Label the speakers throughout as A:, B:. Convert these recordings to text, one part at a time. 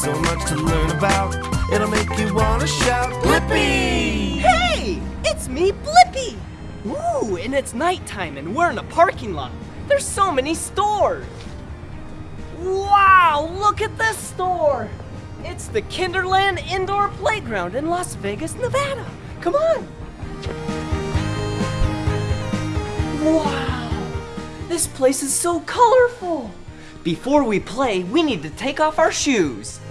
A: so much to learn about. It'll make you wanna shout, Blippi!
B: Hey! It's me, Blippi! Ooh, and it's nighttime and we're in a parking lot. There's so many stores. Wow, look at this store! It's the Kinderland Indoor Playground in Las Vegas, Nevada. Come on! Wow! This place is so colorful! Before we play, we need to take off our shoes.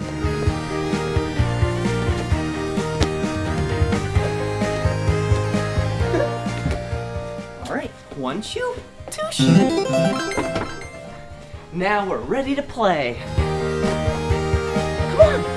B: All right, one shoe, two shoes. Now we're ready to play. Come on.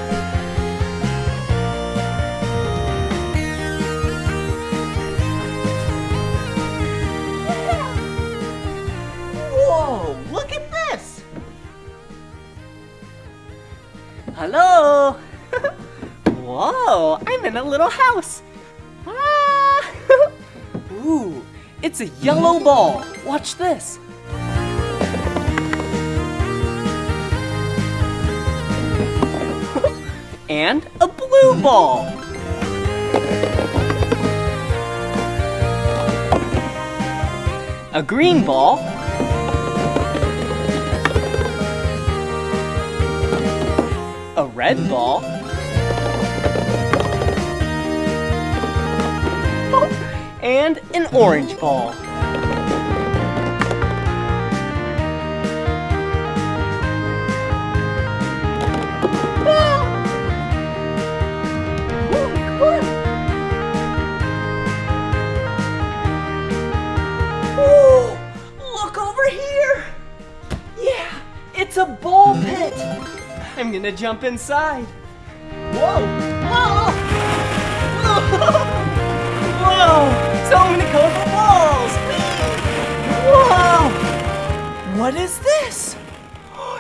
B: In a little house. Ah. Ooh, it's a yellow ball. Watch this. and a blue ball. A green ball. A red ball. And an orange ball. Look over here! Yeah, it's a ball pit! I'm gonna jump inside. Whoa! Whoa! What is this?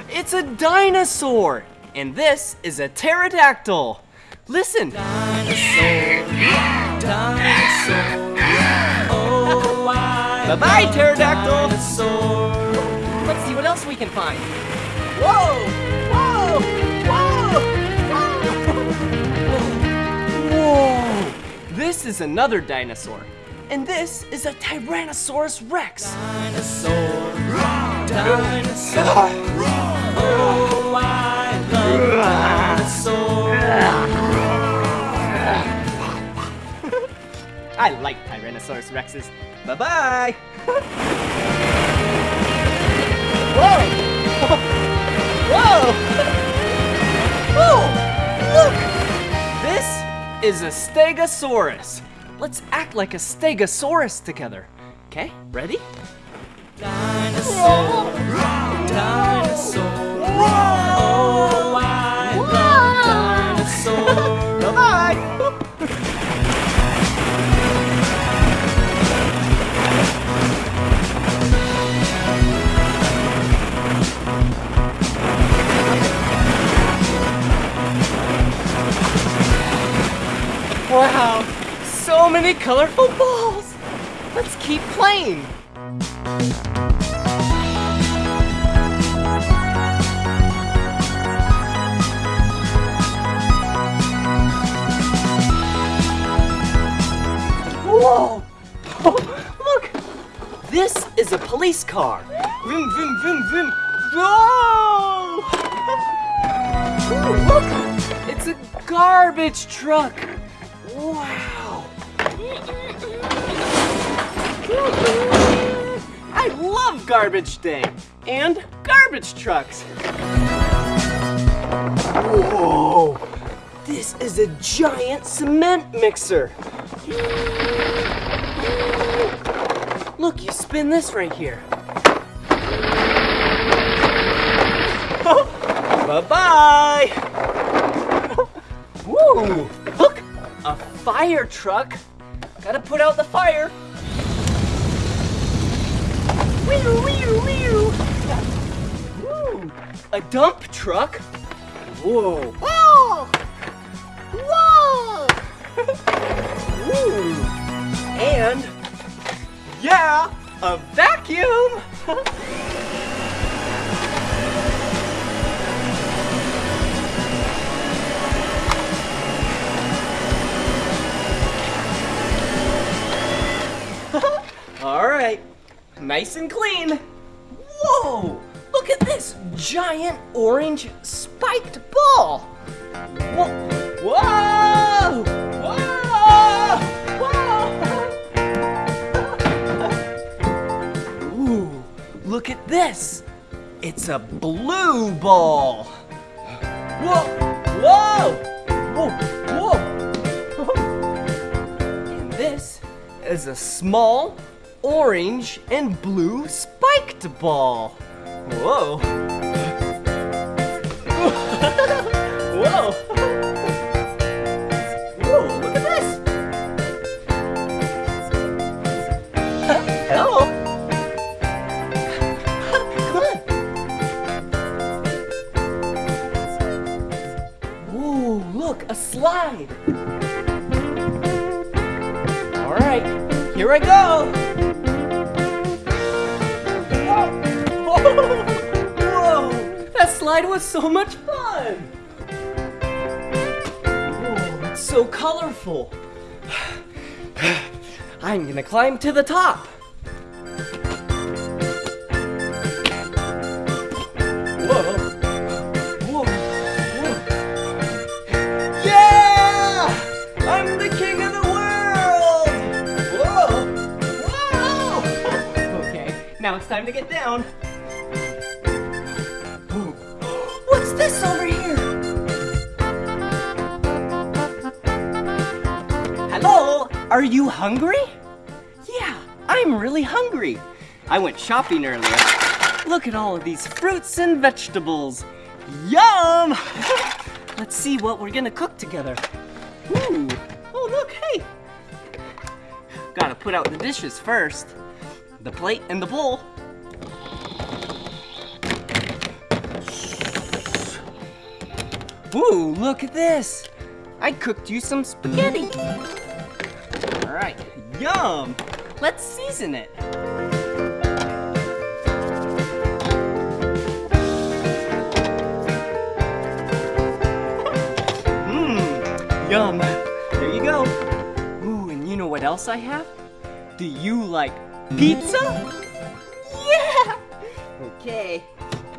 B: It's a dinosaur! And this is a pterodactyl. Listen. Dinosaur, dinosaur. Bye bye, pterodactyl! Let's see what else we can find. Whoa! Whoa! Whoa! Whoa! This is another dinosaur. And this is a Tyrannosaurus Rex. Dinosaur! Dinosaur! Oh, I love dinosaurs. I like Tyrannosaurus Rexes. Bye bye. Whoa! Whoa! Whoa! Oh, look! This is a Stegosaurus. Let's act like a Stegosaurus together. Okay, ready? Dinosaur! Dinosaur! Oh, I love dinosaurs! Bye-bye! Wow, so many colorful balls. Let's keep playing. Whoa! Look! This is a police car. Vroom, vroom, vroom, vroom. Whoa! Ooh, look! It's a garbage truck. Wow! I love garbage day and garbage trucks. Whoa! This is a giant cement mixer. Look, you spin this right here. Bye-bye! Woo! Look! A fire truck! Gotta put out the fire! Woo! A dump truck? Whoa. Whoa! Whoa! Ooh. And, yeah, a vacuum! All right, nice and clean. Whoa! Look at this giant orange spiked ball. Whoa! Whoa! Whoa! Ooh, look at this. It's a blue ball. Whoa! Whoa! Whoa! Whoa! And this is a small orange and blue spiked ball. Whoa! Whoa! Whoa, look at this! Hello? Come on! Ooh, look, a slide! Alright, here I go! Slide was so much fun! Whoa, it's so colorful. I'm gonna climb to the top. Whoa! Whoa! Whoa! Yeah! I'm the king of the world! Whoa! Whoa! okay, now it's time to get down. You hungry? Yeah, I'm really hungry. I went shopping earlier. Look at all of these fruits and vegetables. Yum! Let's see what we're gonna cook together. Ooh. Oh, look, hey. Gotta put out the dishes first. The plate and the bowl. Ooh, look at this. I cooked you some spaghetti. All right, yum. Let's season it. Mmm, yum. There you go. Ooh, and you know what else I have? Do you like pizza? Yeah! Okay,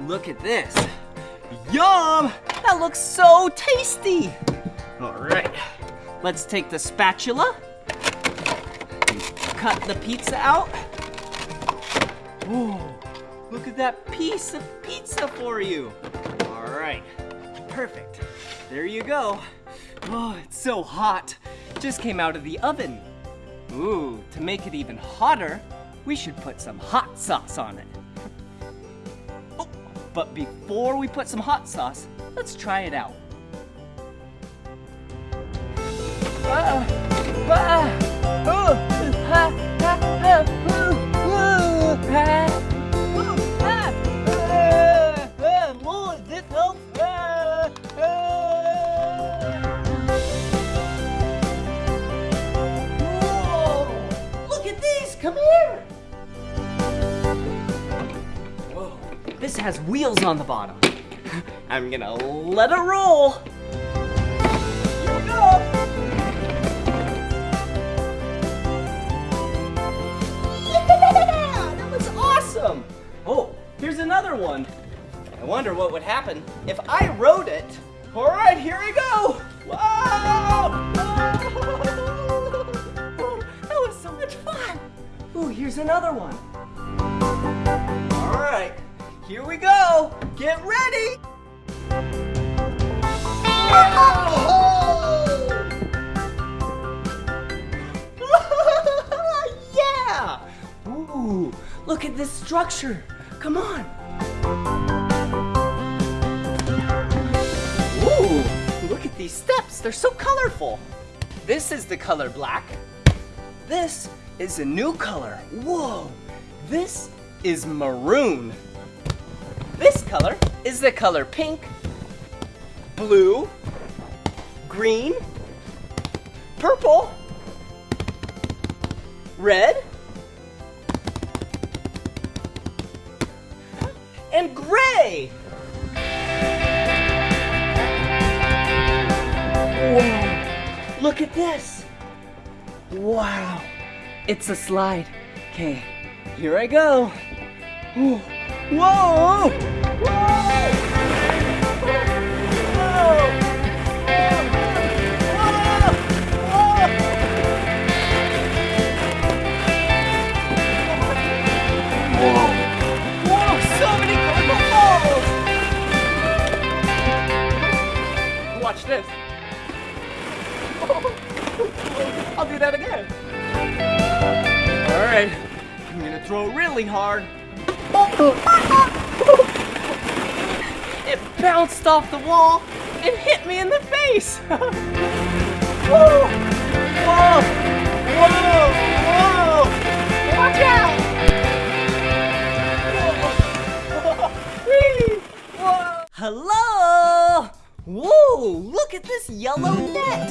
B: look at this. Yum! That looks so tasty! Alright, let's take the spatula, cut the pizza out. Ooh, look at that piece of pizza for you. Alright, perfect. There you go. Oh, it's so hot. Just came out of the oven. Ooh, to make it even hotter, we should put some hot sauce on it. Oh, but before we put some hot sauce, let's try it out. Ah, ah, come here. Whoa, this has wheels on the bottom. I'm gonna let it roll. Here's another one. I wonder what would happen if I rode it. All right, here we go. Wow! That was so much fun. Ooh, here's another one. All right, here we go. Get ready. yeah! Ooh, look at this structure. Come on. Ooh, look at these steps. They're so colorful. This is the color black. This is a new color. Whoa, this is maroon. This color is the color pink, blue, green, purple, red, and gray. Look at this. Wow, it's a slide. Okay, Here I go. Whoa! Whoa! Whoa, Watch this. I'll do that again. All right, I'm gonna throw really hard. It bounced off the wall and hit me in the face. yellow net!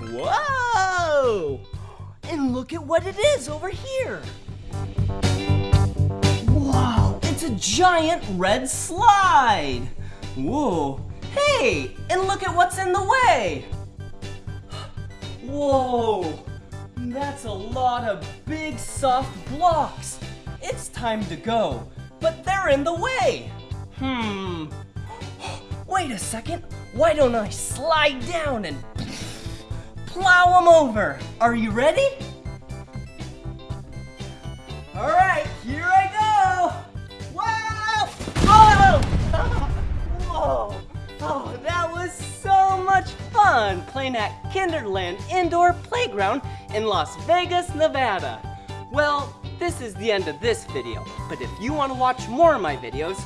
B: Whoa! And look at what it is over here! Wow! It's a giant red slide! Whoa! Hey! And look at what's in the way! Whoa! That's a lot of big soft blocks! It's time to go, but they're in the way! Hmm. Wait a second. Why don't I slide down and plow them over? Are you ready? All right, here I go. Wow! Oh! Whoa! Oh, that was so much fun playing at Kinderland Indoor Playground in Las Vegas, Nevada. Well, this is the end of this video, but if you want to watch more of my videos,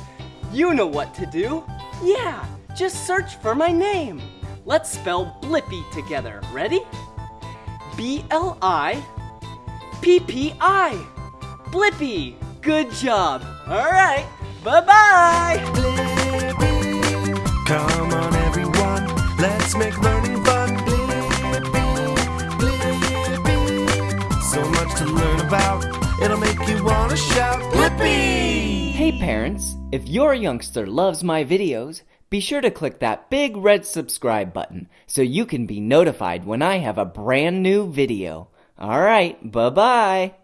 B: you know what to do. Yeah, just search for my name. Let's spell Blippi together. Ready? B L I P P I. Blippi. Good job. All right. Bye bye.
A: Come on, everyone, let's make learning fun. So much to learn about, it'll make you wanna shout, Blippi!
B: Hey parents, if your youngster loves my videos, be sure to click that big red subscribe button so you can be notified when I have a brand new video. All right, bye bye.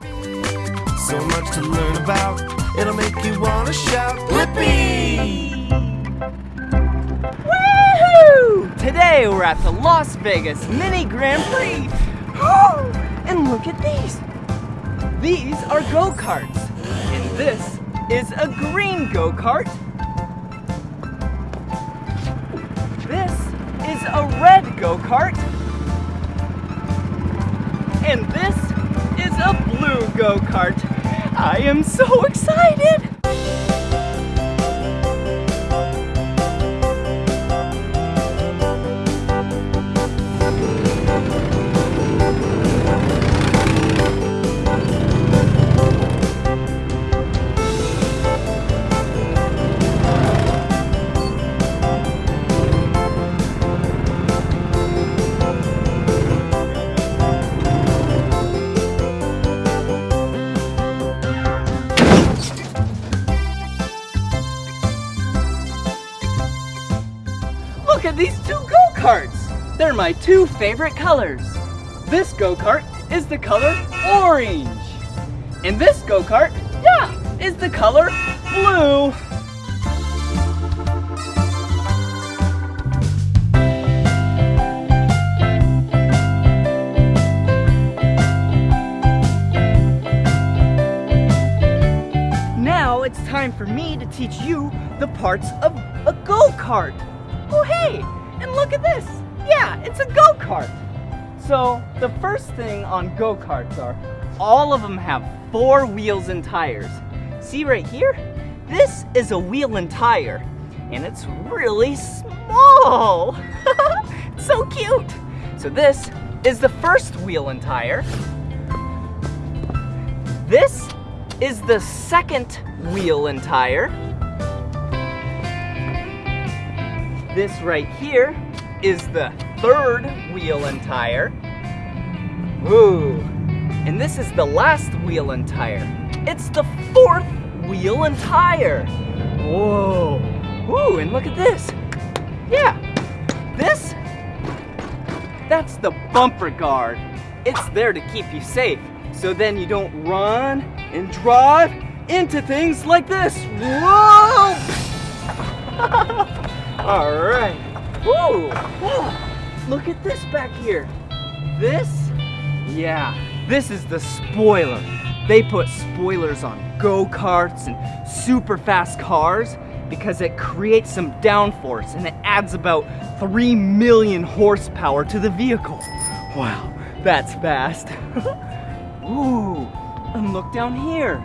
A: So much to learn about, it'll make you wanna shout, Blippi!
B: Woohoo! Today we're at the Las Vegas Mini Grand Prix. and look at these. These are go-karts. And this is a green go-kart. A red go-kart. And this is a blue go-kart. I am so excited! Go-karts! They're my two favorite colors. This go-kart is the color orange. And this go-kart, yeah, is the color blue. Now it's time for me to teach you the parts of a go-kart. Look at this. Yeah, it's a go-kart. So the first thing on go-karts are all of them have four wheels and tires. See right here? This is a wheel and tire, and it's really small. so cute. So this is the first wheel and tire. This is the second wheel and tire. This right here is the third wheel and tire. Ooh. And this is the last wheel and tire. It's the fourth wheel and tire. Whoa. Ooh, and look at this. Yeah. This, that's the bumper guard. It's there to keep you safe so then you don't run and drive into things like this. Whoa! All right. Look at this back here. This? Yeah, this is the spoiler. They put spoilers on go-karts and super fast cars because it creates some downforce and it adds about 3 million horsepower to the vehicle. Wow, that's fast. Ooh, and look down here.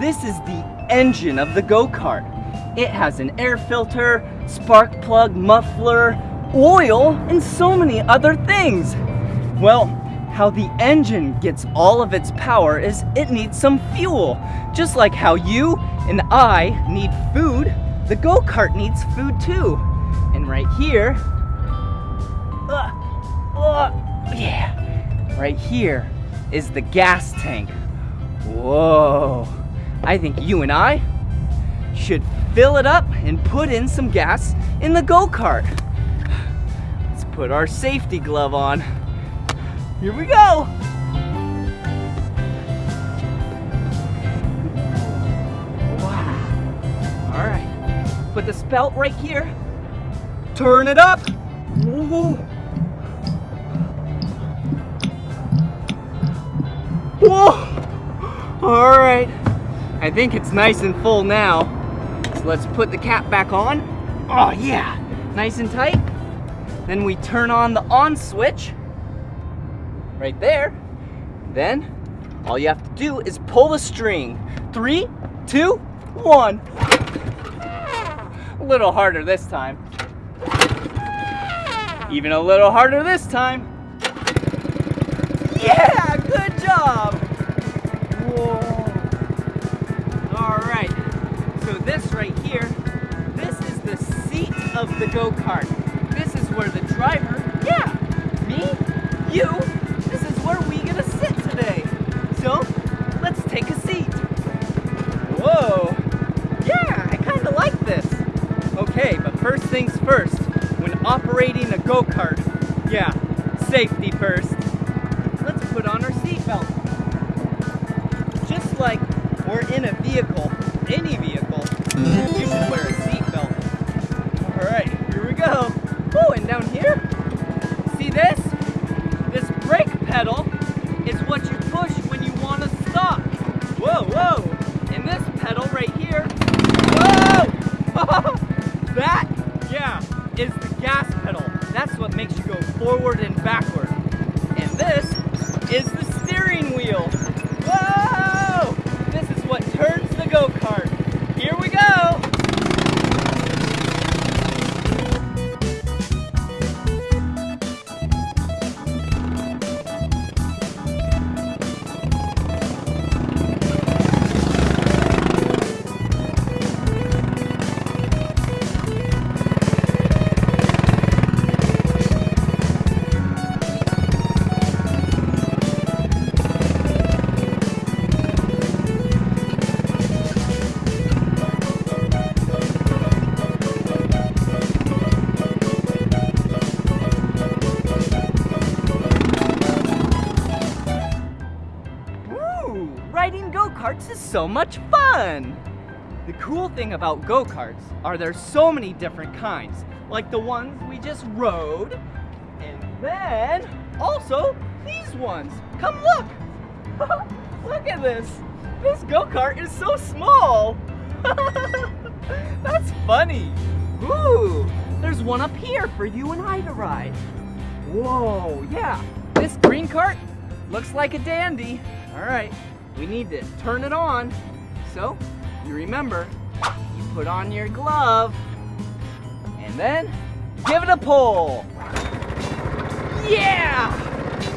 B: This is the engine of the go-kart. It has an air filter, spark plug, muffler, oil, and so many other things. Well, how the engine gets all of its power is it needs some fuel. Just like how you and I need food, the go-kart needs food too. And right here, uh, uh, yeah, right here is the gas tank. Whoa, I think you and I should fill it up and put in some gas in the go-kart. Let's put our safety glove on. Here we go. Wow. All right. Put the spout right here. Turn it up. Whoa. Whoa. All right. I think it's nice and full now. Let's put the cap back on. Oh yeah, nice and tight. Then we turn on the on switch right there. Then all you have to do is pull the string. Three, two, one. A little harder this time. Even a little harder this time. Yeah, good job. This right here, this is the seat of the go-kart. This is where the driver, yeah, me, you, this is where we gonna sit today. So, let's take a seat. Whoa, yeah, I kinda like this. Okay, but first things first, when operating a go-kart, yeah, safety first. Let's put on our seatbelt. Just like we're in a vehicle, any vehicle, you should wear a seatbelt. All right, here we go. Oh, and down here, see this? This brake pedal so much fun! The cool thing about go-karts are there's so many different kinds, like the ones we just rode, and then also these ones. Come look! look at this! This go-kart is so small! That's funny! Ooh! There's one up here for you and I to ride. Whoa, yeah. This green cart looks like a dandy. All right, we need to turn it on. So, you remember, you put on your glove, and then give it a pull. Yeah!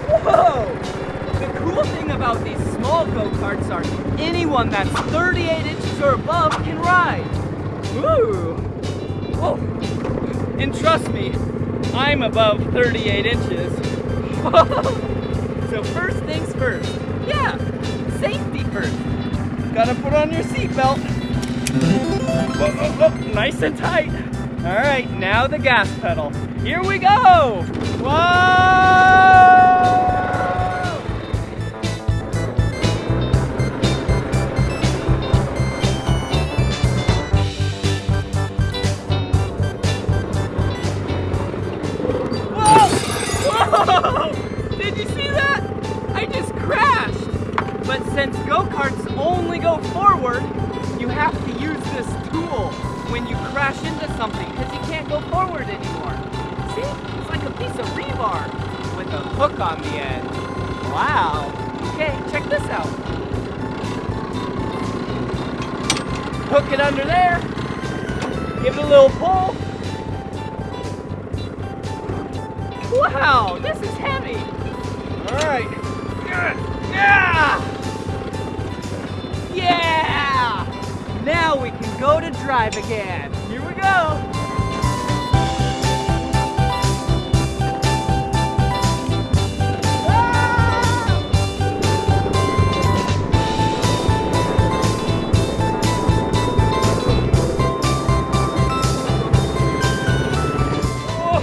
B: Whoa! The cool thing about these small go-karts are anyone that's 38 inches or above can ride. Woo! Whoa! Oh. And trust me, I'm above 38 inches. so first things first. Yeah, first. Gotta put on your seatbelt. Whoa, whoa, nice and tight. All right, now the gas pedal. Here we go. Whoa! since go-karts only go forward, you have to use this tool when you crash into something because you can't go forward anymore. See? It's like a piece of rebar with a hook on the end. Wow. Okay, check this out. Hook it under there. Give it a little pull. Wow, this is heavy. All right. Yeah! Now we can go to drive again. Here we go.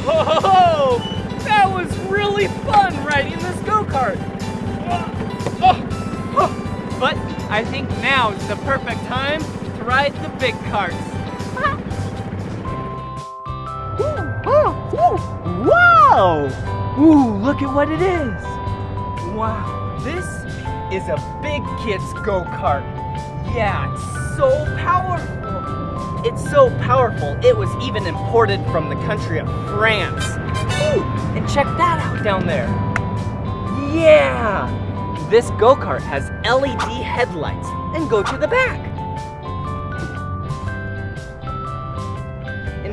B: Whoa! That was really fun riding this go-kart. But I think now is the perfect time ride the big carts. Wow! Ooh, look at what it is. Wow, this is a big kid's go-kart. Yeah, it's so powerful. It's so powerful, it was even imported from the country of France. Ooh, and check that out down there. Yeah! This go-kart has LED headlights and go to the back.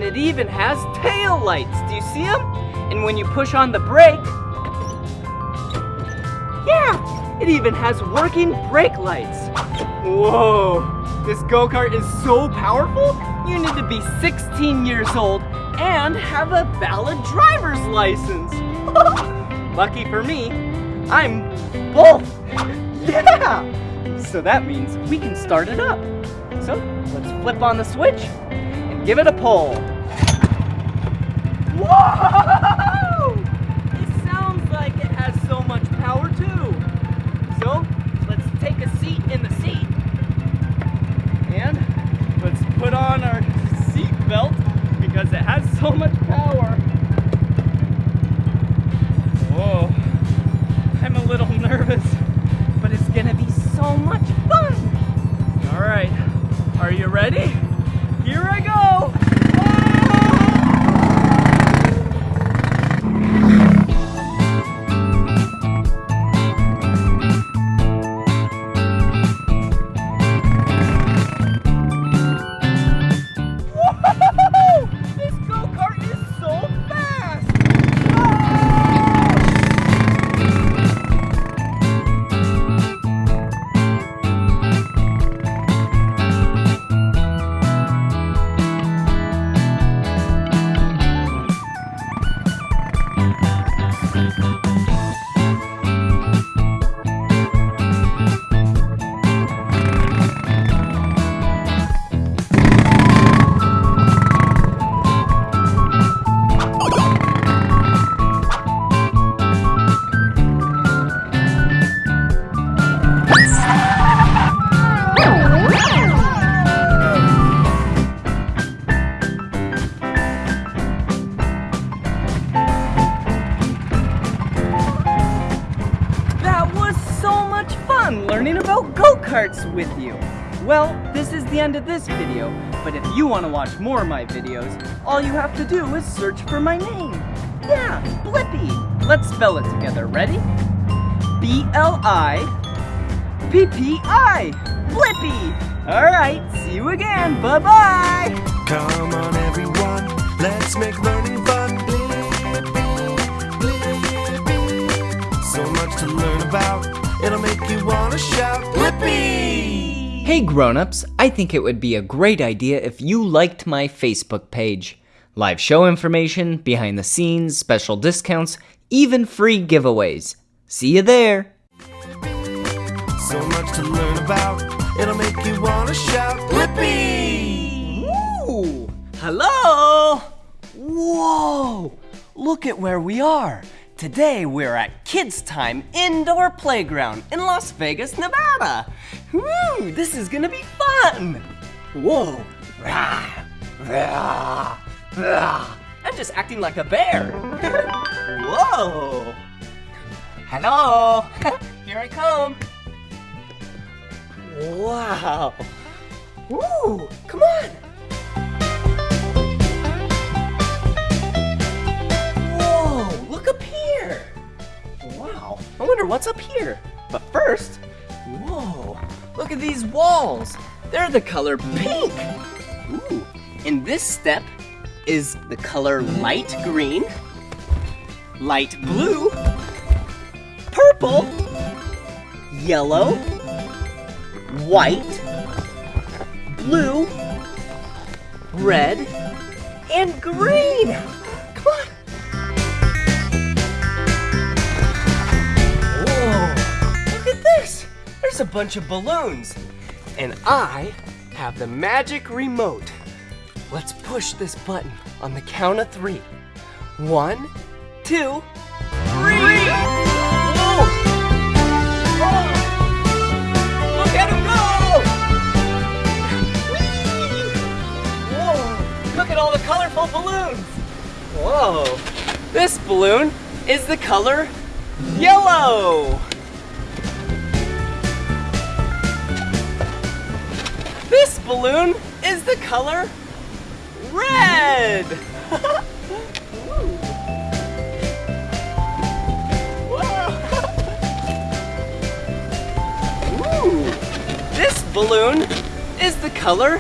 B: It even has tail lights. Do you see them? And when you push on the brake, yeah, it even has working brake lights. Whoa, this go-kart is so powerful, you need to be 16 years old and have a valid driver's license. Lucky for me, I'm both. Yeah! So that means we can start it up. So let's flip on the switch and give it a pull. Sounds like it has so much power too. So let's take a seat in the seat. And let's put on our seat belt because it has so much this video, but if you want to watch more of my videos, all you have to do is search for my name. Yeah, Blippi. Let's spell it together. Ready? B-L-I P-P-I. Blippi. All right, see you again. Bye-bye.
A: Come on, everyone, let's make learning fun. Blippi, Blippi. So much to learn about, it'll make you want to shout, Blippi!
C: Hey grown-ups, I think it would be a great idea if you liked my Facebook page. Live show information, behind the scenes, special discounts, even free giveaways. See you there.
A: So much to learn about, it'll make you want to shout, Blippi!
C: Ooh, hello! Whoa! Look at where we are. Today we're at Kids Time Indoor Playground in Las Vegas, Nevada. Woo, this is gonna be fun. Whoa, rah, rah, rah. I'm just acting like a bear. Whoa. Hello, here I come. Wow. Woo, come on.
B: Whoa, look up here what's up here? But first, whoa, look at these walls. They're the color pink. Ooh, and this step is the color light green, light blue, purple, yellow, white, blue, red, and green. There's a bunch of balloons. And I have the magic remote. Let's push this button on the count of three. One, two, three. Whoa. Whoa. Look at go! Whoa! Look at all the colorful balloons! Whoa! This balloon is the color yellow! This balloon is the color red! This balloon is the color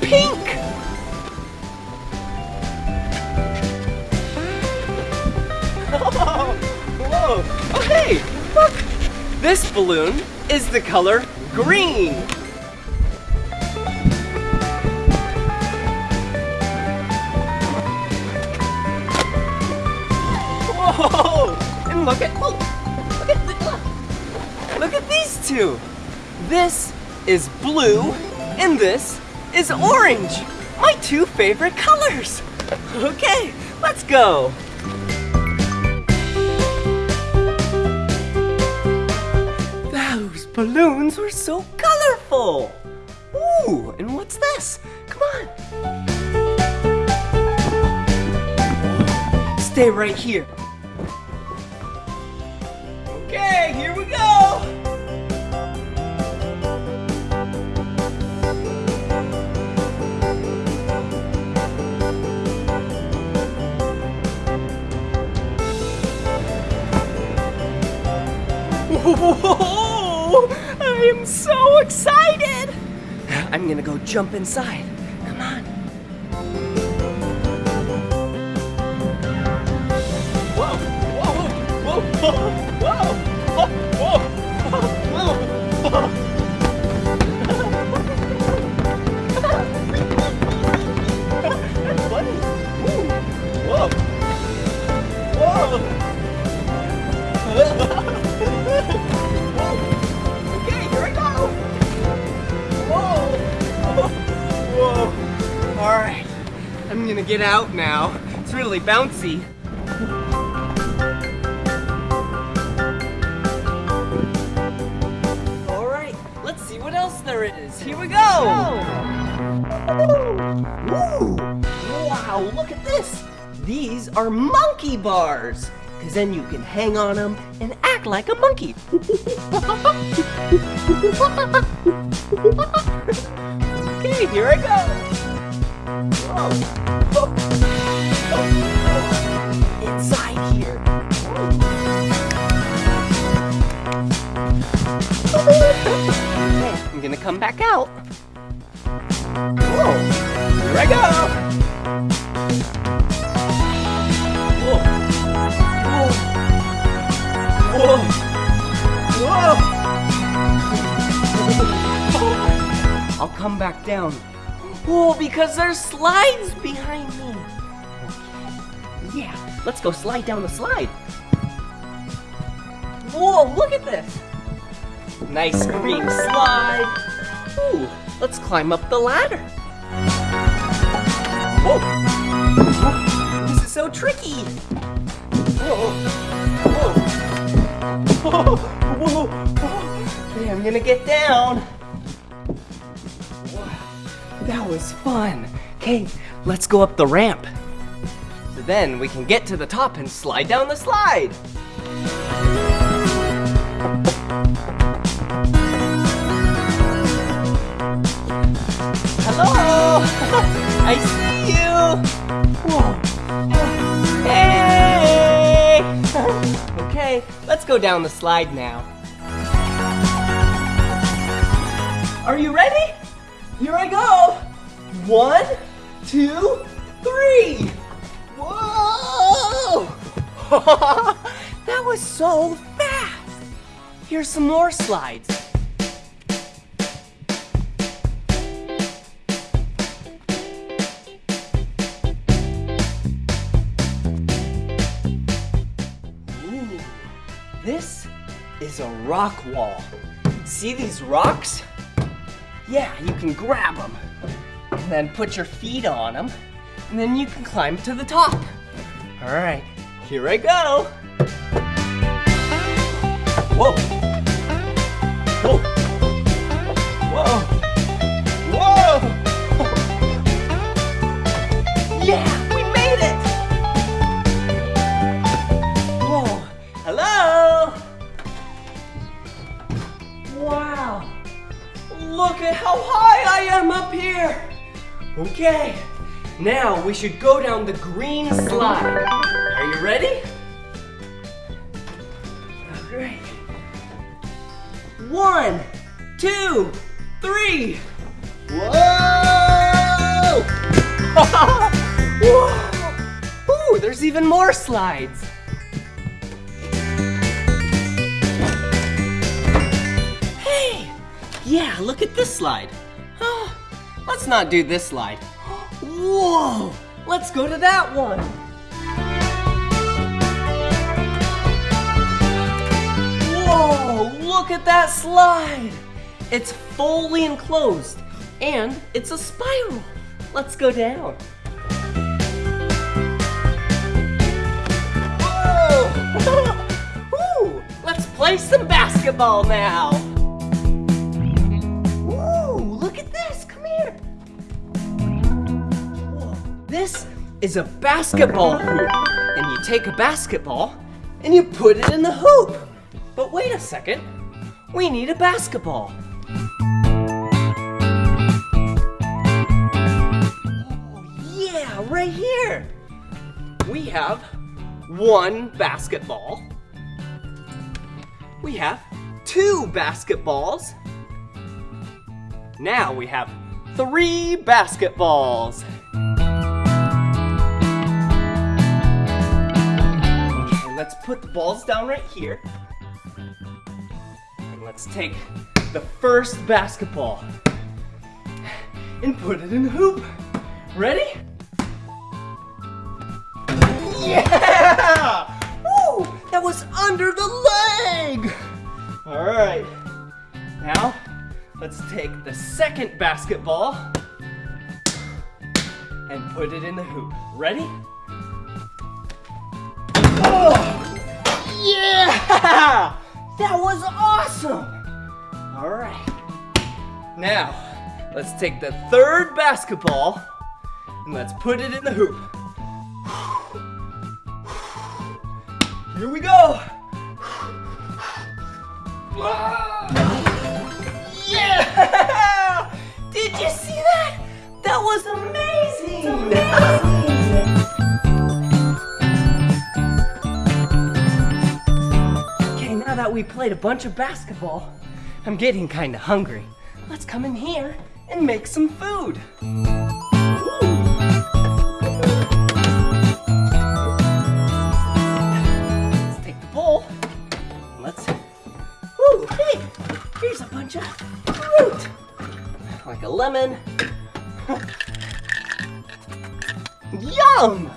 B: pink! Whoa! Oh, hey! Look! This balloon is the color green! Look at look, look at look. Look at these two. This is blue and this is orange. My two favorite colors. Okay, let's go. Those balloons were so colorful. Ooh, and what's this? Come on. Stay right here. Whoa! I am so excited! I'm gonna go jump inside. Come on. Whoa! Whoa! Whoa! Whoa! Whoa! Whoa! Whoa! I'm gonna get out now. It's really bouncy. All right, let's see what else there is. Here we go. Wow, look at this. These are monkey bars. Cause then you can hang on them and act like a monkey. okay, here I go. Inside here. I'm gonna come back out. Whoa. Here I go. Whoa. Whoa. Whoa. I'll come back down. Whoa, because there's slides behind me. Okay. Yeah, let's go slide down the slide. Whoa, look at this. Nice green slide. Ooh, let's climb up the ladder. Whoa. Whoa. This is so tricky. Whoa. Whoa. Whoa. Whoa. Whoa. Okay, I'm gonna get down. That was fun. Okay, let's go up the ramp. So then we can get to the top and slide down the slide. Hello! I see you! Whoa! Hey! okay, let's go down the slide now. Are you ready? Here I go. One, two, three. Whoa! that was so fast. Here's some more slides. Ooh, this is a rock wall. See these rocks? Yeah, you can grab them and then put your feet on them, and then you can climb to the top. All right, here I go. Whoa. Whoa. How high I am up here. Okay, now we should go down the green slide. Are you ready? Great. One, two, three. Whoa! Whoa! Ooh, there's even more slides. Yeah, look at this slide. Oh, let's not do this slide. Whoa! Let's go to that one. Whoa! Look at that slide! It's fully enclosed and it's a spiral. Let's go down. Whoa! Ooh, let's play some basketball now. This is a basketball hoop. And you take a basketball and you put it in the hoop. But wait a second. We need a basketball. Oh, yeah, right here. We have one basketball. We have two basketballs. Now we have three basketballs. Let's put the balls down right here. And let's take the first basketball and put it in the hoop. Ready? Yeah! Woo! That was under the leg! All right. Now, let's take the second basketball and put it in the hoop. Ready? Oh! Yeah! That was awesome! All right. Now, let's take the third basketball and let's put it in the hoop. Here we go! Yeah! Did you see that? That was amazing! That we played a bunch of basketball, I'm getting kind of hungry. Let's come in here and make some food. Let's take the bowl. Let's. Ooh, hey! Here's a bunch of fruit, like a lemon. Yum!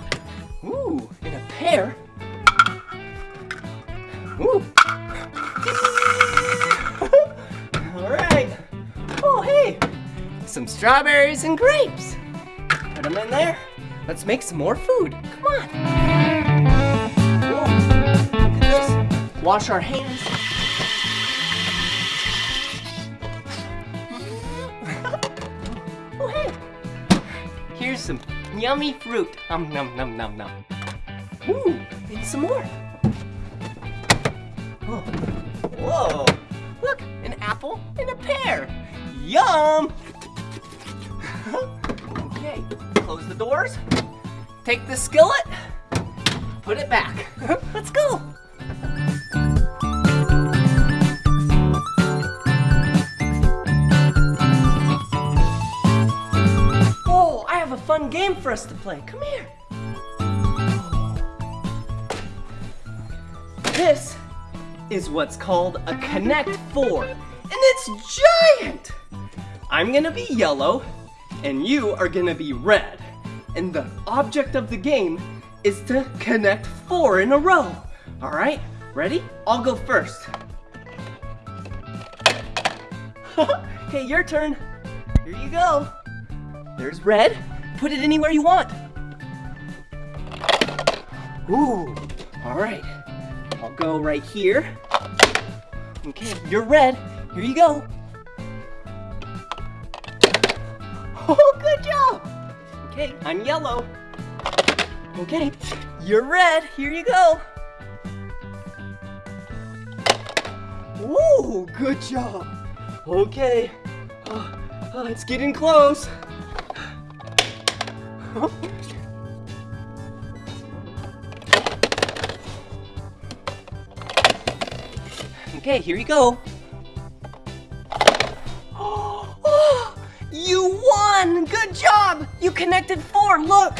B: Strawberries and grapes. Put them in there. Let's make some more food. Come on. Whoa. Wash our hands. oh, hey. Here's some yummy fruit. Um, num, num, num, num. Ooh, and some more. Oh. Whoa! Look, an apple and a pear. Yum! close the doors, take the skillet, put it back. Let's go. Oh, I have a fun game for us to play. Come here. This is what's called a Connect 4, and it's giant! I'm gonna be yellow, and you are gonna be red. And the object of the game is to connect four in a row. All right, ready? I'll go first. okay, your turn. Here you go. There's red. Put it anywhere you want. Ooh, all right. I'll go right here. Okay, you're red. Here you go. Oh, good job. Okay, I'm yellow. Okay, you're red. Here you go. Ooh, good job. Okay, uh, uh, oh, oh, it's getting close. okay, here you go. Oh, you won! Good job! You connected four, look!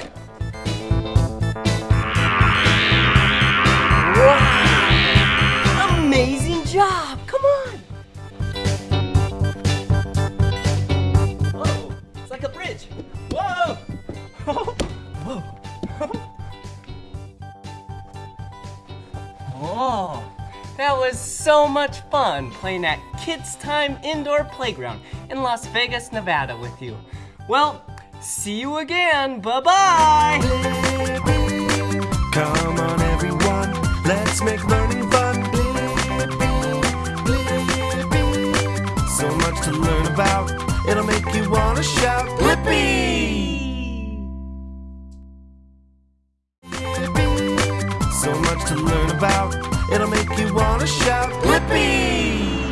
B: Wow! Amazing job! Come on! Oh, it's like a bridge. Whoa! Whoa! Oh, that was so much fun playing at Kids Time Indoor Playground in Las Vegas, Nevada with you. Well, see you again. Bye-bye.
A: Come on, everyone, let's make learning fun. So much to learn about, it'll make you want to shout. Blippi! So much to learn about, it'll make you want to shout. Blippi!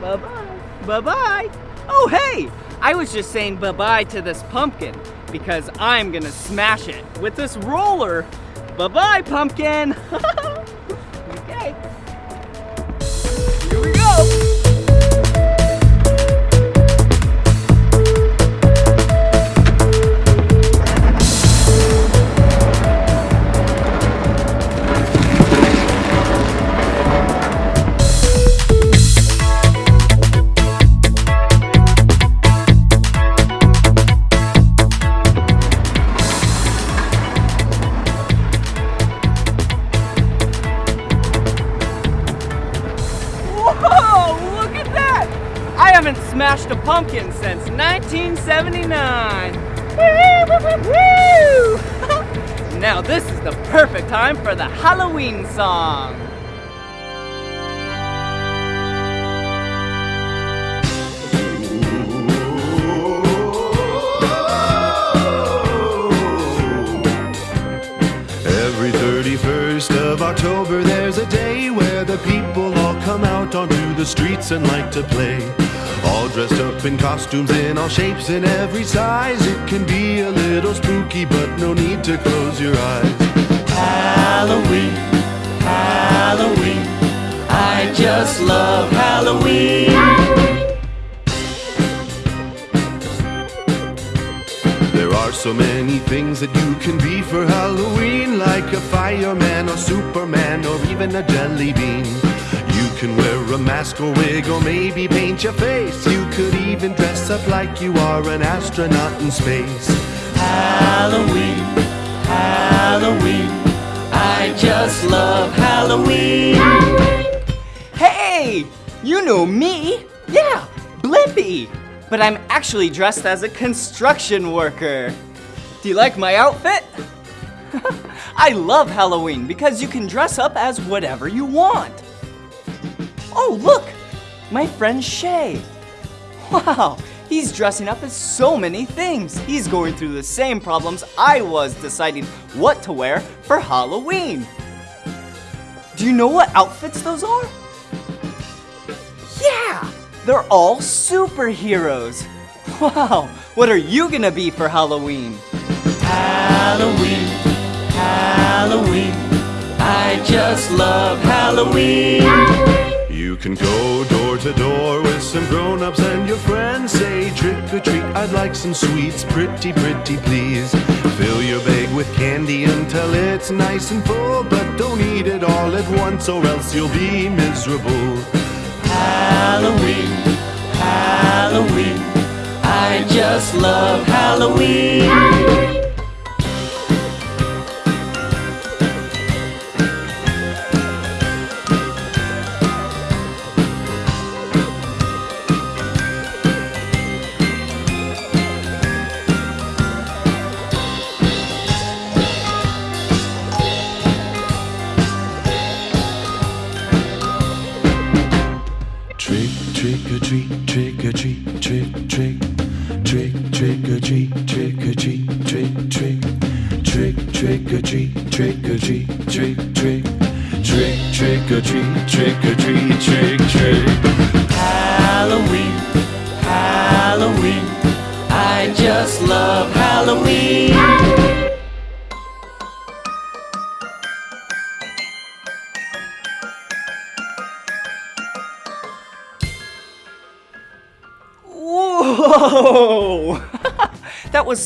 D: Bye-bye. Bye-bye. I was just saying bye-bye to this pumpkin because I'm gonna smash it with this roller. Bye-bye, pumpkin. 1979. Woo! now this is the perfect time for the Halloween song.
A: Every 31st of October, there's a day where the people all come out onto the streets and like to play. All dressed up in costumes in all shapes and every size. It can be a little spooky, but no need to close your eyes.
B: Halloween, Halloween. I just love Halloween.
A: There are so many things that you can be for Halloween, like a fireman or Superman or even a jelly bean. You can wear a mask or wig or maybe paint your face. You could even dress up like you are an astronaut in space.
B: Halloween, Halloween. I just love Halloween. Hey, you know me. Yeah, Blippi. But I'm actually dressed as a construction worker. Do you like my outfit? I love Halloween because you can dress up as whatever you want. Oh, look, my friend Shay. Wow, he's dressing up as so many things. He's going through the same problems I was deciding what to wear for Halloween. Do you know what outfits those are? Yeah, they're all superheroes. Wow, what are you gonna be for Halloween? Halloween, Halloween. I just love Halloween.
A: You You can go door to door with some grown-ups and your friends. Say trick or treat, I'd like some sweets, pretty, pretty please. Fill your bag with candy until it's nice and full, but don't eat it all at once or else you'll be miserable.
B: Halloween, Halloween. I just love Halloween.
A: Trick,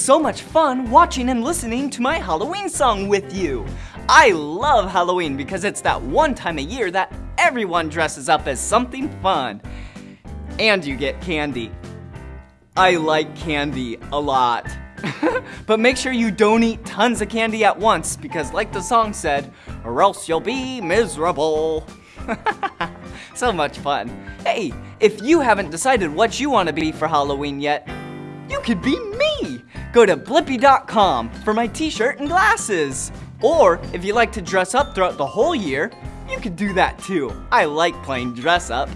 B: so much fun watching and listening to my Halloween song with you. I love Halloween because it's that one time a year that everyone dresses up as something fun. And you get candy. I like candy a lot. but make sure you don't eat tons of candy at once because, like the song said, or else you'll be miserable. so much fun. Hey, if you haven't decided what you want to be for Halloween yet, you could be me. Go to blippi.com for my t shirt and glasses. Or if you like to dress up throughout the whole year, you could do that too. I like playing dress up.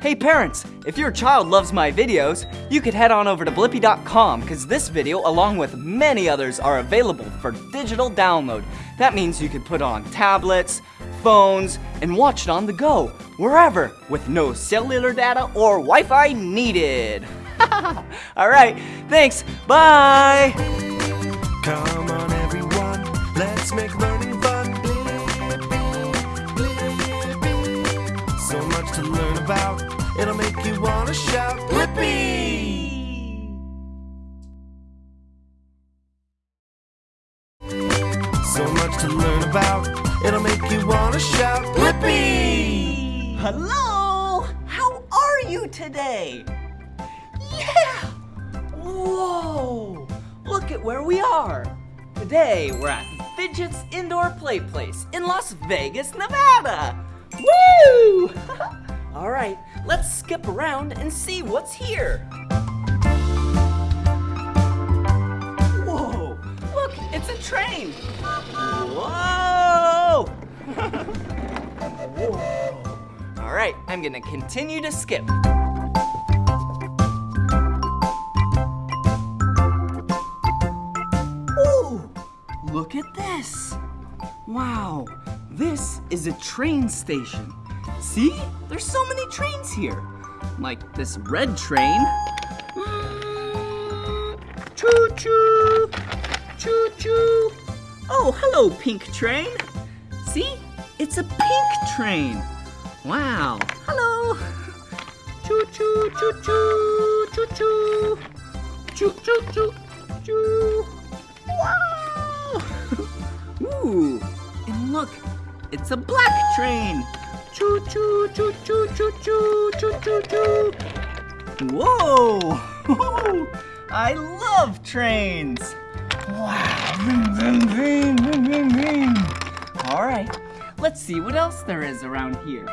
B: Hey parents, if your child loves my videos, you could head on over to blippi.com because this video, along with many others, are available for digital download. That means you could put on tablets, phones, and watch it on the go, wherever, with no cellular data or Wi Fi needed. Alright, thanks, bye!
A: Come on, everyone, let's make learning fun. So much to learn about, it'll make you want to shout, Blippi! So much to learn about, it'll make you want to shout, Blippi!
B: Hello! How are you today? Yeah! Whoa! Look at where we are. Today we're at Fidget's Indoor Play Place in Las Vegas, Nevada. Woo! All right, let's skip around and see what's here. Whoa! Look, it's a train. Whoa! Whoa! All right, I'm gonna continue to skip. Look at this. Wow, this is a train station. See? There's so many trains here. Like this red train. Choo choo! Choo choo! Oh, hello, pink train. See? It's a pink train. Wow. Hello. Choo choo choo choo choo choo. Choo choo choo choo. Wow. Ooh. And look, it's a black train. Choo choo choo choo choo choo choo choo choo. Whoa. I love trains. Wow. Vroom, vroom, vroom, vroom, vroom, vroom. All right. Let's see what else there is around here.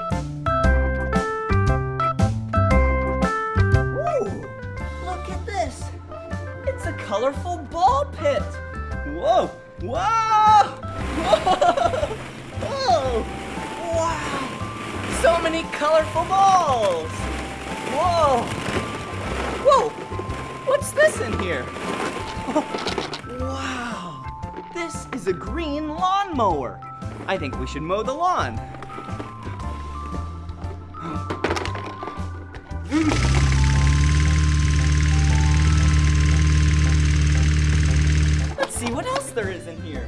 B: Look at this. It's a colorful ball pit. Whoa, whoa, whoa, whoa, wow. So many colorful balls. Whoa, whoa, what's this in here? Wow, this is a green lawnmower. I think we should mow the lawn. There is in here.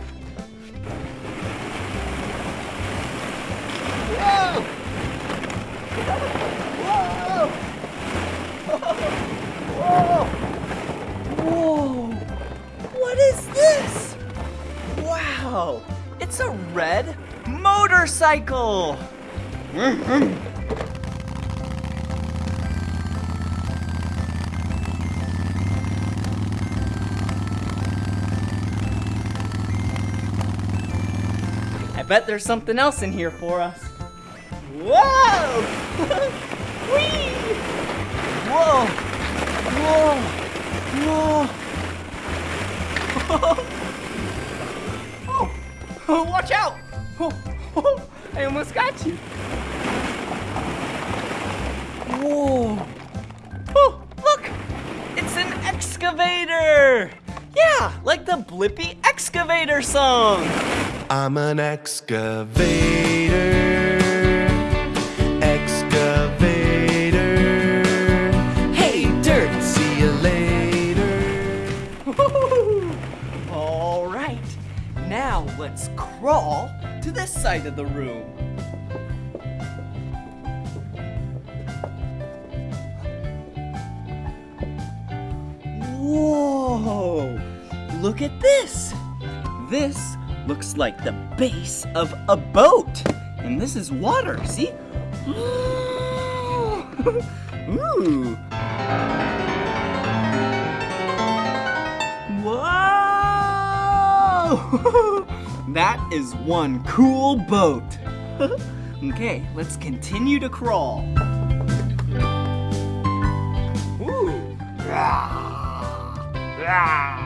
B: Whoa! Whoa! Whoa! What is this? Wow! It's a red motorcycle! Mm-hmm. Bet there's something else in here for us. Whoa! Whee! Whoa! Whoa! Whoa! oh, watch out! Oh, I almost got you. Whoa! Oh, look! It's an excavator! Yeah, like the Blippi Excavator song!
A: I'm an excavator. Excavator.
B: Hey, dirt!
A: See you later.
B: All right, now let's crawl to this side of the room. Whoa! Look at this! This looks like the base of a boat. And this is water, see? Ooh! Whoa! that is one cool boat. okay, let's continue to crawl. Ooh! Rah! Rah!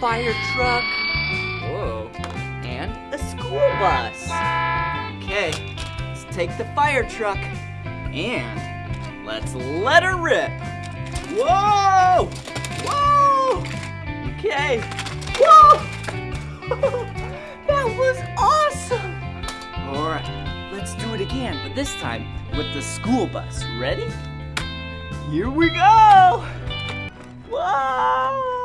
B: Fire truck. Whoa. And a school bus. Okay, let's take the fire truck and let's let her rip. Whoa! Whoa! Okay. Whoa! that was awesome! Alright, let's do it again, but this time with the school bus. Ready? Here we go! Whoa!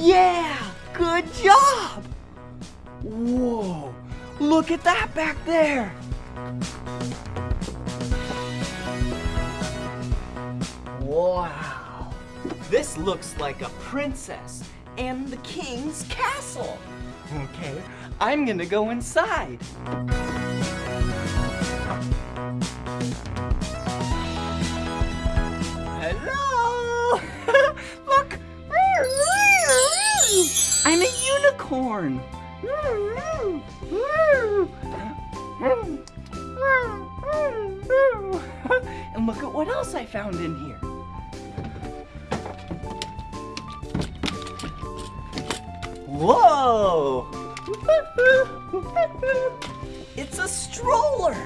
B: Yeah! Good job! Whoa! Look at that back there! Wow! This looks like a princess and the king's castle. Okay, I'm gonna go inside. I'm a unicorn! And look at what else I found in here. Whoa! It's a stroller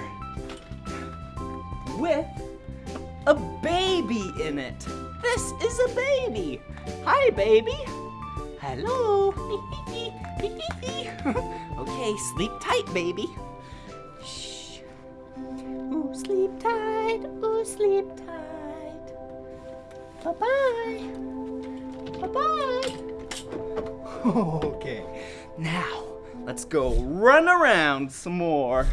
B: with a baby in it. This is a baby. Hi, baby. Hello. okay, sleep tight, baby. Shh. Ooh, sleep tight. Ooh, sleep tight. Bye-bye. Bye-bye. Okay, now let's go run around some more.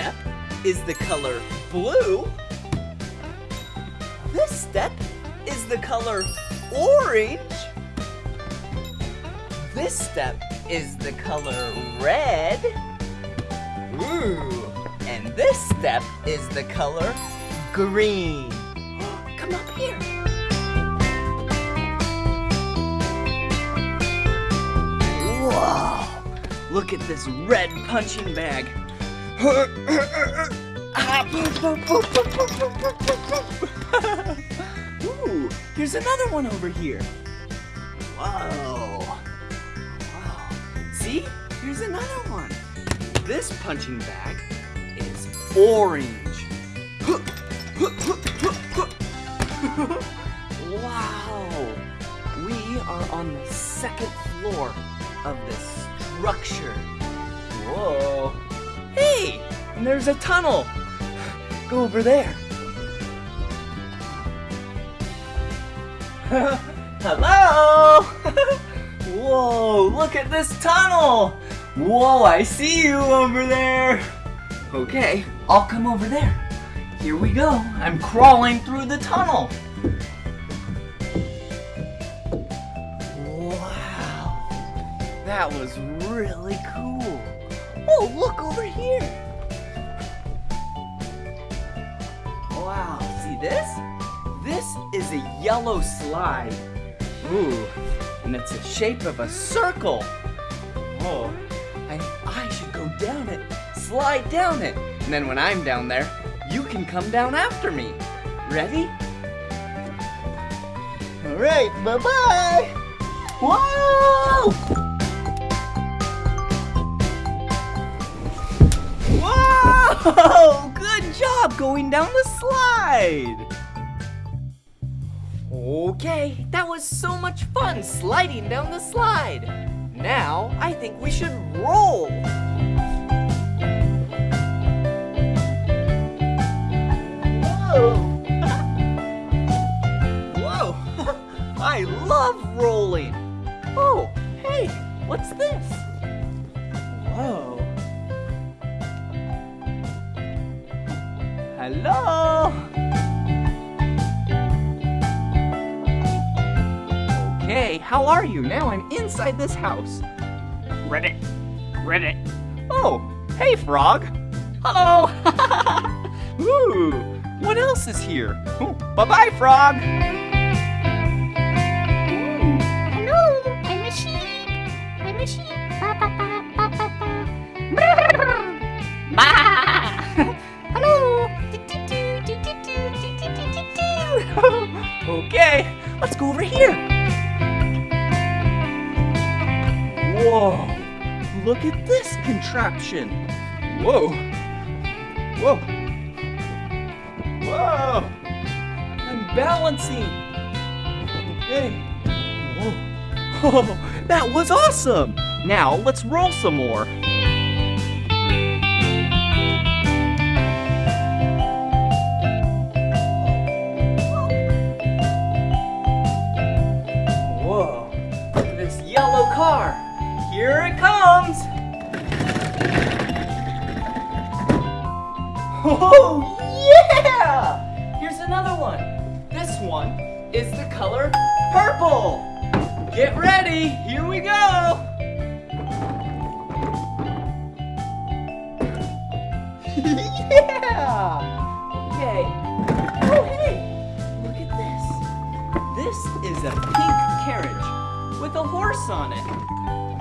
B: Step is the color blue. This step is the color orange. This step is the color red. Ooh. And this step is the color green. Come up here. Whoa. Look at this red punching bag. Ooh, here's another one over here. Whoa. Wow. See? Here's another one. This punching bag is orange. wow! We are on the second floor of this structure. Whoa! Hey! And there's a tunnel! Go over there. Hello! Whoa, look at this tunnel! Whoa, I see you over there! Okay, I'll come over there. Here we go. I'm crawling through the tunnel. Wow, that was really cool. Oh, look over here. Wow, see this? This is a yellow slide. Ooh, and it's the shape of a circle. Oh, and I should go down it, slide down it. And then when I'm down there, you can come down after me. Ready? All right, bye-bye. Whoa! Whoa! Good job going down the slide. Okay, that was so much fun sliding down the slide. Now, I think we should roll. Whoa! Whoa! I love rolling. Oh, hey, what's this? Whoa. Hello? Okay, how are you? Now I'm inside this house. Ribbit. Ribbit. Oh, hey, frog. Hello. Ooh, what else is here? Bye-bye, frog.
E: Hello, I'm a sheep. I'm a sheep. Ba ba ba ba ba ba.
B: okay, let's go over here. Whoa, look at this contraption. Whoa, whoa, whoa. I'm balancing. Okay. Whoa. Oh, that was awesome. Now let's roll some more. Color purple. Get ready, here we go. yeah! Okay. Oh, hey, look at this. This is a pink carriage with a horse on it.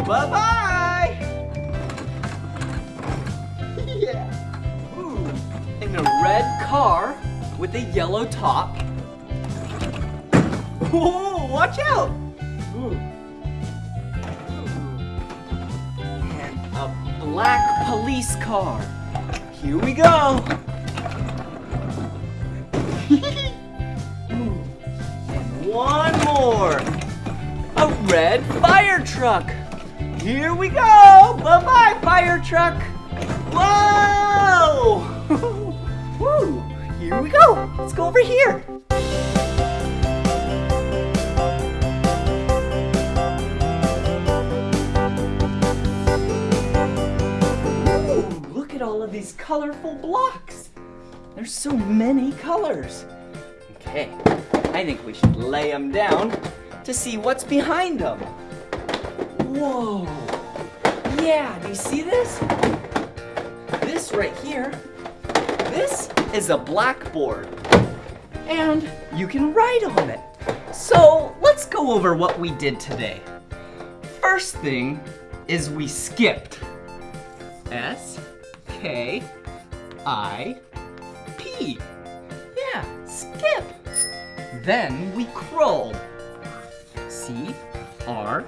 B: Bye-bye! yeah. Ooh, and a red car with a yellow top. Whoa, watch out! Ooh. And a black police car. Here we go. And one more. A red fire truck. Here we go. Bye-bye, fire truck. Whoa! Woo! Here we go. Let's go over here. Of these colorful blocks. There's so many colors. Okay, I think we should lay them down to see what's behind them. Whoa. Yeah, do you see this? This right here, this is a blackboard. And you can write on it. So let's go over what we did today. First thing is we skipped. S K I P. Yeah, skip. Then we crawled. C R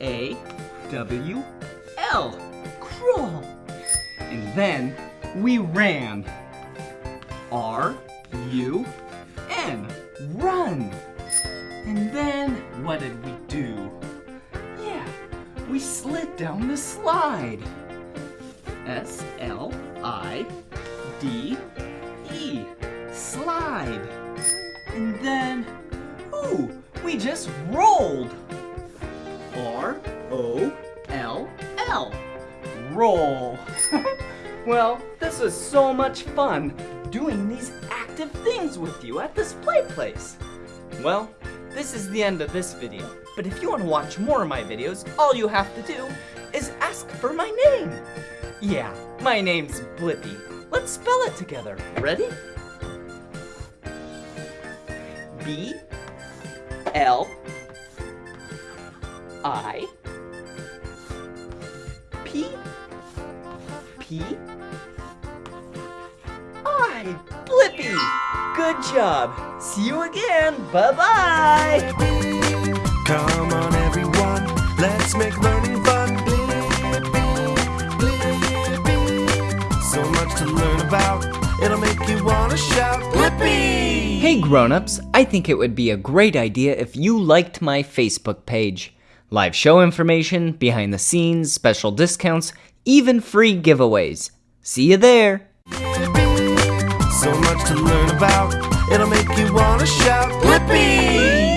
B: A W L. Crawl. And then we ran.
F: R U N. Run. And then what did we do? Yeah, we slid down the slide. S L I D E. Slide. And then, ooh, we just rolled. R O L L. Roll. well, this was so much fun doing these active things with you at this play place. Well, this is the end of this video. But if you want to watch more of my videos, all you have to do is ask for my name. Yeah, my name's Blippi. Let's spell it together. Ready? B L I P P I Blippi. Good job. See you again. Bye bye.
A: Come on, everyone, let's make learning learn about, it'll make you wanna shout, Blippi!
F: Hey grown-ups, I think it would be a great idea if you liked my Facebook page. Live show information, behind the scenes, special discounts, even free giveaways. See you there.
A: So much to learn about, it'll make you wanna shout, Blippi!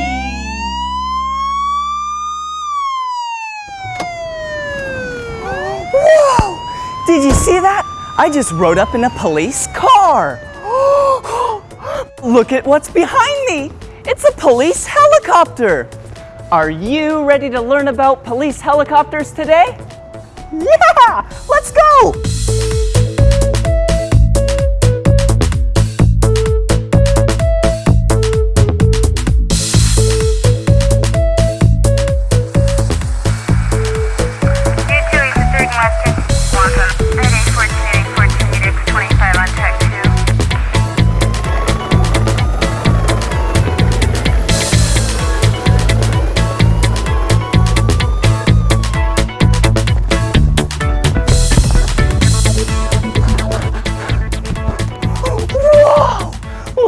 B: Whoa! Did you see that? I just rode up in a police car. Look at what's behind me. It's a police helicopter. Are you ready to learn about police helicopters today? Yeah! Let's go!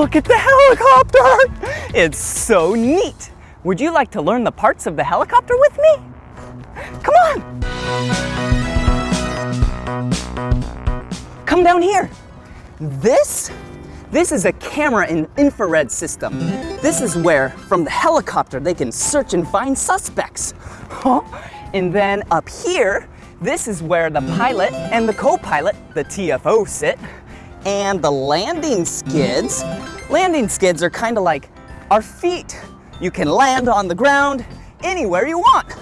B: Look at the helicopter! It's so neat. Would you like to learn the parts of the helicopter with me? Come on! Come down here. This, this is a camera and infrared system. This is where, from the helicopter, they can search and find suspects. Huh? And then up here, this is where the pilot and the co-pilot, the TFO, sit. And the landing skids, landing skids are kind of like our feet. You can land on the ground anywhere you want.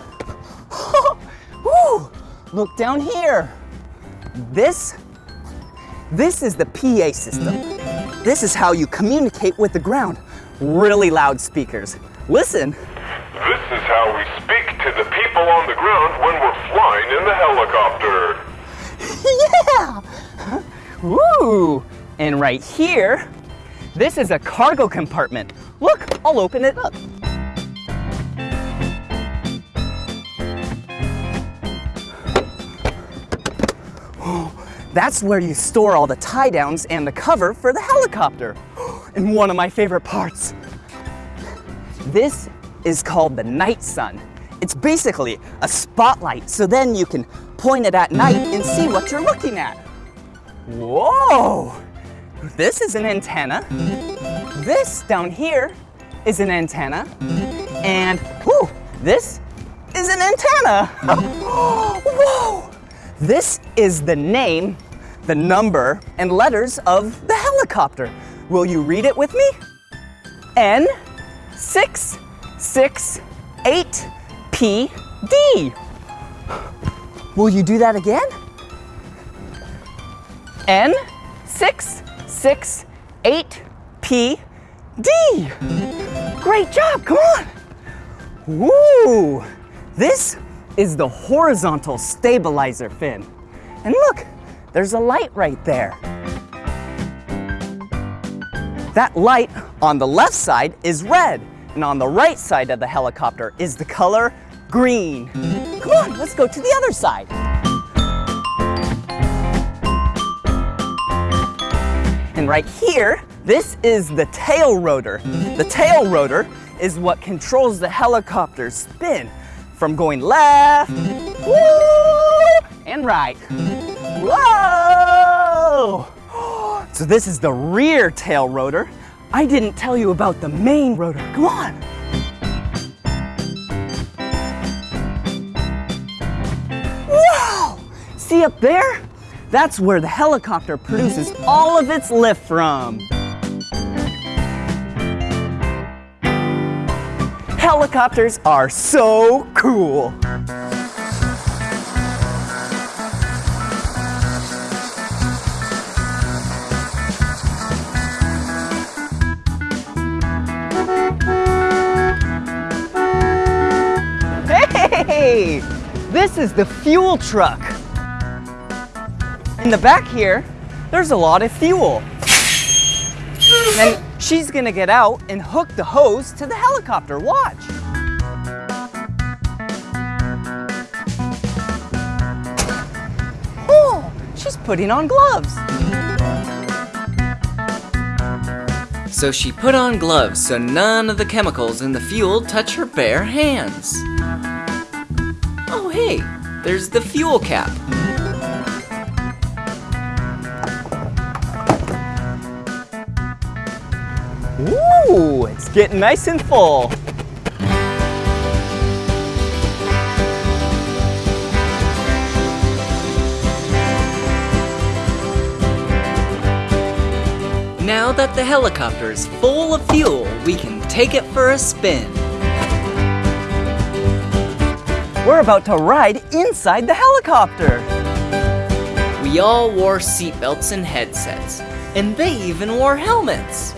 B: Woo! Look down here. This, this is the PA system. This is how you communicate with the ground. Really loud speakers. Listen.
G: This is how we speak to the people on the ground when we're flying in the helicopter.
B: Yeah! Woo! And right here, this is a cargo compartment. Look, I'll open it up. That's where you store all the tie downs and the cover for the helicopter. And one of my favorite parts. This is called the night sun. It's basically a spotlight, so then you can point it at night and see what you're looking at. Whoa! This is an antenna. This down here is an antenna. And whoo, this is an antenna. Whoa! This is the name, the number, and letters of the helicopter. Will you read it with me? N six six eight P D. Will you do that again? N six six eight P D. Great job, come on. Woo! This is the horizontal stabilizer fin. And look, there's a light right there. That light on the left side is red, and on the right side of the helicopter is the color green. Come on, let's go to the other side. And
D: right here, this is the tail rotor. The tail rotor is what controls the helicopter's spin from going left woo, and right. Whoa! So this is the rear tail rotor. I didn't tell you about the main rotor. Come on. Wow! See up there? That's where the helicopter produces all of its lift from. Helicopters are so cool. Hey, this is the fuel truck. In the back here, there's a lot of fuel. And she's gonna get out and hook the hose to the helicopter. Watch. Oh, she's putting on gloves.
B: So she put on gloves so none of the chemicals in the fuel touch her bare hands. Oh, hey, there's the fuel cap.
D: It's getting nice and full.
B: Now that the helicopter is full of fuel, we can take it for a spin.
D: We're about to ride inside the helicopter.
B: We all wore seatbelts and headsets, and they even wore helmets.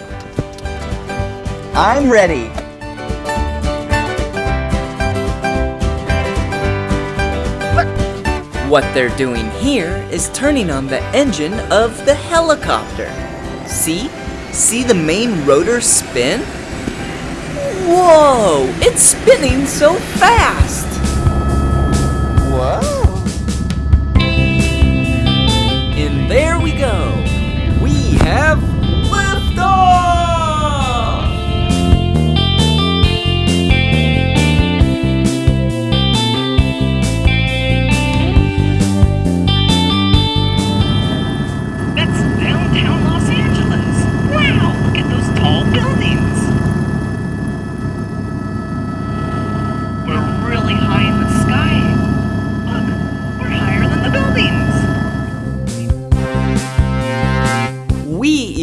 D: I'm ready.
B: What they're doing here is turning on the engine of the helicopter. See? See the main rotor spin? Whoa! It's spinning so fast!
D: Whoa.
B: And there we go! We have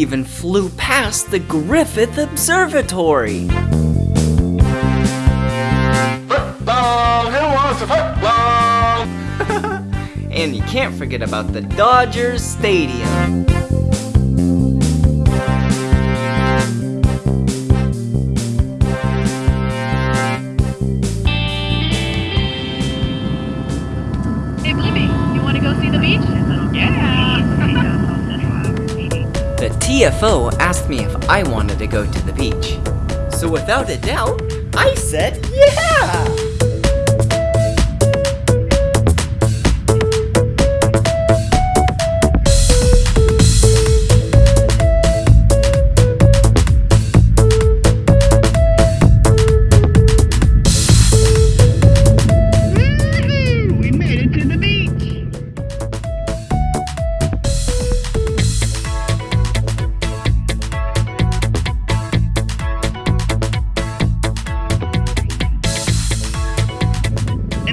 B: even flew past the Griffith Observatory.
G: Football, who wants a football?
B: And you can't forget about the Dodgers Stadium. TFO asked me if I wanted to go to the beach. So without a doubt, I said yeah!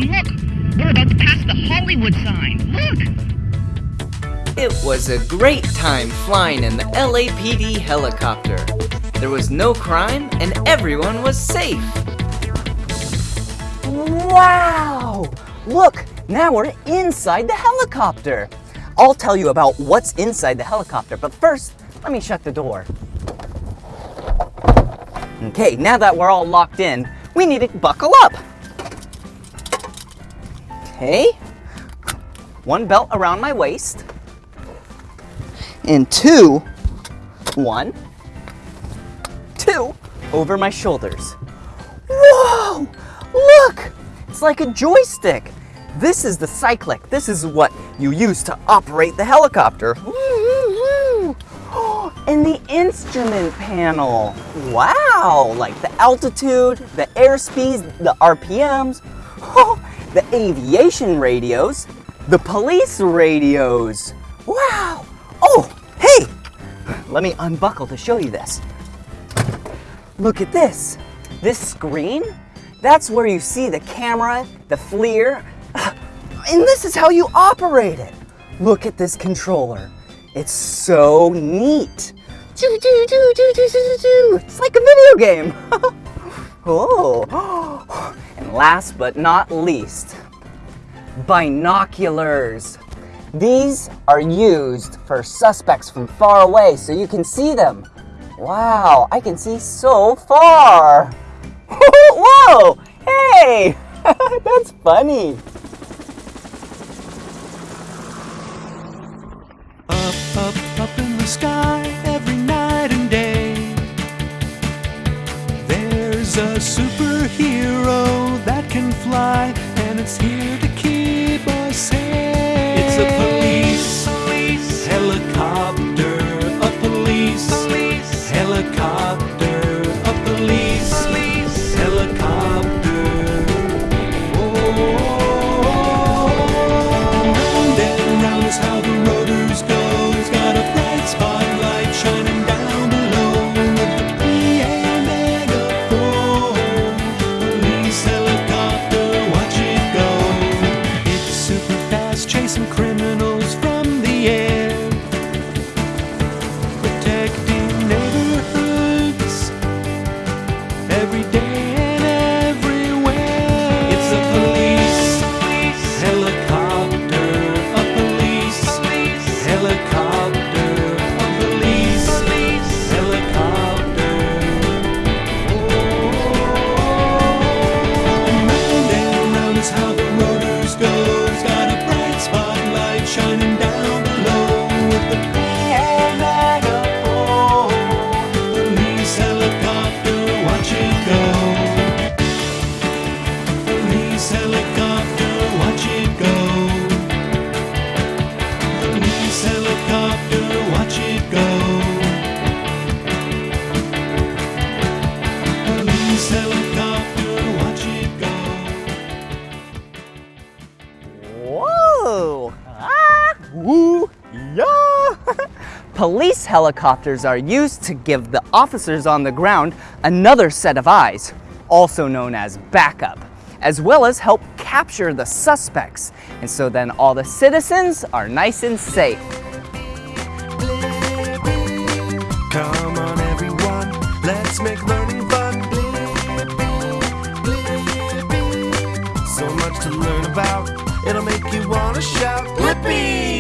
H: And look, we're about to pass the Hollywood sign. Look.
B: It was a great time flying in the LAPD helicopter. There was no crime and everyone was safe.
D: Wow! Look, now we're inside the helicopter. I'll tell you about what's inside the helicopter, but first, let me shut the door. Okay, now that we're all locked in, we need to buckle up. Okay, one belt around my waist, and two, one, two over my shoulders. Whoa! Look! It's like a joystick. This is the cyclic. This is what you use to operate the helicopter.
B: In the instrument panel. Wow, like the altitude, the airspeeds, the RPMs, oh, the aviation radios, the police radios. Wow. Oh, hey, let me unbuckle to show you this. Look at this. This screen, that's where you see the camera, the FLIR, and this is how you operate it. Look at this controller. It's so neat. It's like a video game. oh. oh. Last but not least, binoculars. These are used for suspects from far away so you can see them. Wow, I can see so far. Whoa, hey, that's funny.
I: Up, up, up in the sky There's a superhero that can fly, and it's here to keep us safe. It's a
B: helicopters are used to give the officers on the ground another set of eyes, also known as backup, as well as help capture the suspects. And so then all the citizens are nice and safe.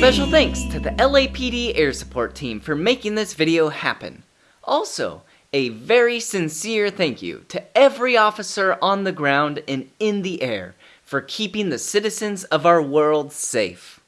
A: Special thanks to the LAPD Air Support Team for making this video happen. Also, a very sincere thank you to every officer on the ground and in the air for keeping the citizens of our world safe.